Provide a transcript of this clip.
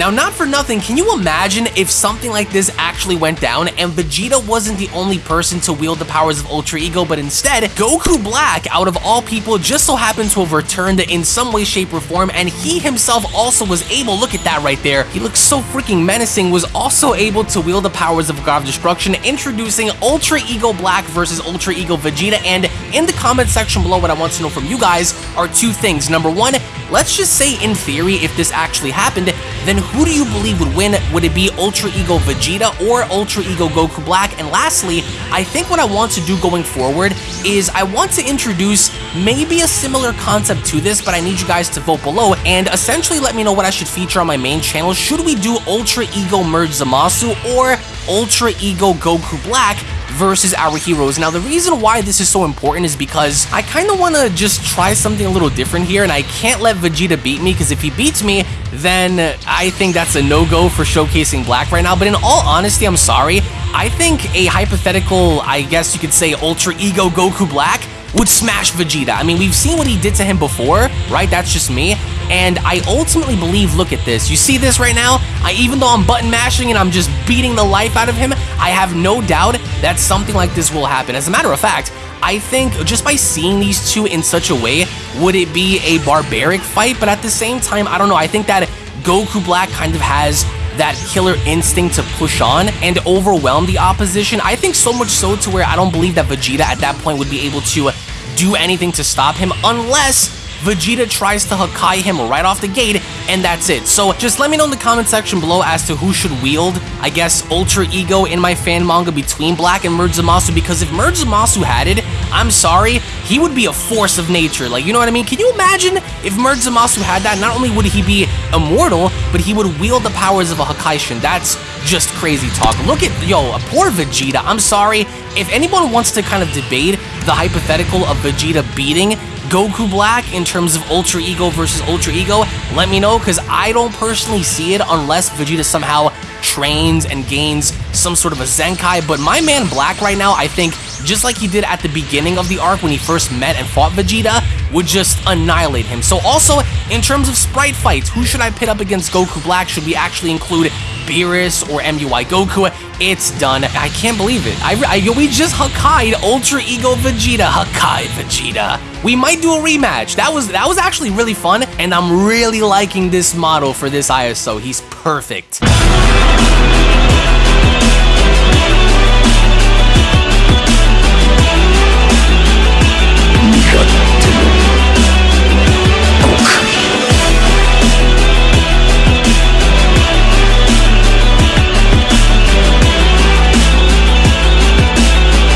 Now, not for nothing, can you imagine if something like this actually went down and Vegeta wasn't the only person to wield the powers of Ultra Ego, but instead, Goku Black, out of all people, just so happened to have returned in some way, shape, or form, and he himself also was able, look at that right there, he looks so freaking menacing, was also able to wield the powers of God of Destruction, introducing Ultra Ego Black versus Ultra Ego Vegeta, and in the comment section below, what I want to know from you guys are two things. Number one, let's just say in theory, if this actually happened, then who do you believe would win? Would it be Ultra Ego Vegeta or Ultra Ego Goku Black? And lastly, I think what I want to do going forward is I want to introduce maybe a similar concept to this, but I need you guys to vote below and essentially let me know what I should feature on my main channel. Should we do Ultra Ego Merge Zamasu or Ultra Ego Goku Black? Versus our heroes. Now, the reason why this is so important is because I kind of want to just try something a little different here, and I can't let Vegeta beat me, because if he beats me, then I think that's a no-go for showcasing Black right now. But in all honesty, I'm sorry. I think a hypothetical, I guess you could say, Ultra Ego Goku Black would smash Vegeta. I mean, we've seen what he did to him before, right? That's just me. And I ultimately believe, look at this. You see this right now? I, even though I'm button mashing and I'm just beating the life out of him, I have no doubt that something like this will happen. As a matter of fact, I think just by seeing these two in such a way, would it be a barbaric fight? But at the same time, I don't know. I think that Goku Black kind of has that killer instinct to push on and overwhelm the opposition. I think so much so to where I don't believe that Vegeta at that point would be able to do anything to stop him unless Vegeta tries to Hakai him right off the gate, and that's it. So just let me know in the comment section below as to who should wield, I guess, Ultra Ego in my fan manga between Black and Merge Zamasu, because if Merge Zamasu had it, I'm sorry, he would be a force of nature. Like, you know what I mean? Can you imagine if Merge Zamasu had that? Not only would he be immortal, but he would wield the powers of a Hakaishin. That's just crazy talk. Look at, yo, a poor Vegeta. I'm sorry. If anyone wants to kind of debate the hypothetical of Vegeta beating Goku Black in terms of Ultra Ego versus Ultra Ego, let me know because I don't personally see it unless Vegeta somehow trains and gains some sort of a Zenkai, but my man Black right now, I think, just like he did at the beginning of the arc when he first met and fought Vegeta, would just annihilate him. So also, in terms of sprite fights, who should I pit up against Goku Black? Should we actually include Beerus or MUI Goku? It's done. I can't believe it. I, I we just Hakai'd Ultra Ego Vegeta. Hakai Vegeta. We might do a rematch. That was that was actually really fun, and I'm really liking this model for this ISO. He's perfect.